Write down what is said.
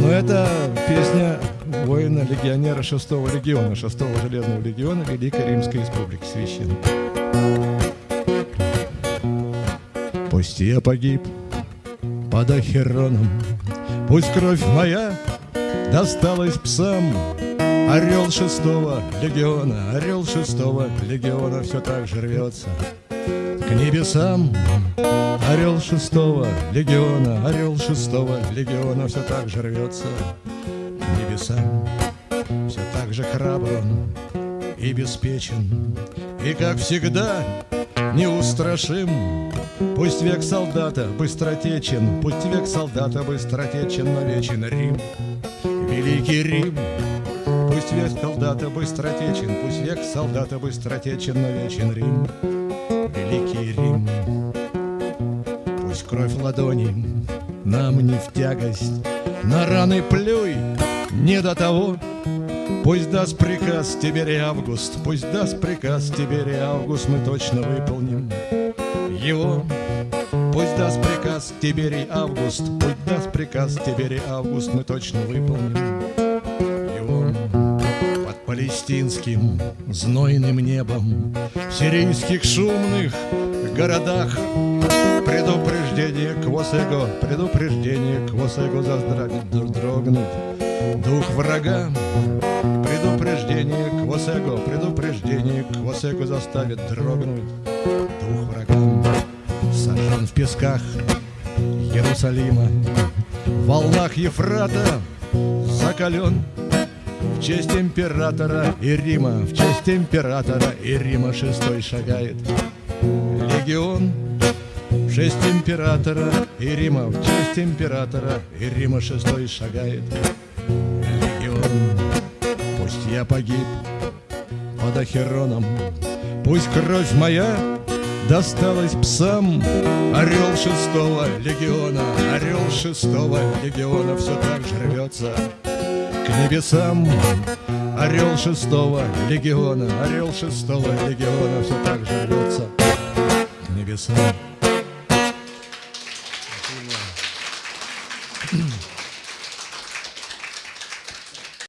Но это песня воина-легионера 6-го легиона, 6-го железного легиона Великой Римской Республики Священной. Пусть я погиб под Ахероном, Пусть кровь моя досталась псам, Орел шестого легиона, орел шестого легиона Все так же рвется к небесам. Орел шестого легиона, орел шестого легиона Все так же рвется к небесам. Все так же храбр и беспечен, И, как всегда, неустрашим. Пусть век солдата быстротечен, Пусть век солдата быстротечен, но вечен Рим, Великий Рим. Пусть век солдата быстротечен, Пусть век солдата быстротечен, но вечен Рим, Великий Рим. Пусть кровь ладони нам не в тягость, На раны плюй, не до того, Пусть даст приказ Тиберий Август, Пусть даст приказ Тиберий Август, Мы точно выполним его. Пусть даст приказ Тиберий Август, Пусть даст приказ Тиберий Август, Мы точно выполним палестинским знойным небом В сирийских шумных городах Предупреждение к Восего, предупреждение к Восего заздравить, дрогнуть дух врага. Предупреждение к Восего, предупреждение к Восего заставит дрогнуть дух врага. Сожжен в песках Иерусалима, в волнах Ефрата закален в честь императора и Рима, в честь императора и Рима шестой шагает легион. В честь императора и Рима, в честь императора и Рима шестой шагает легион. Пусть я погиб под Ахероном, Пусть кровь моя досталась псам. Орел шестого легиона, орел шестого легиона Все так же рвется к небесам. Орел шестого легиона, орел шестого легиона все так же рвется к небесам. Спасибо.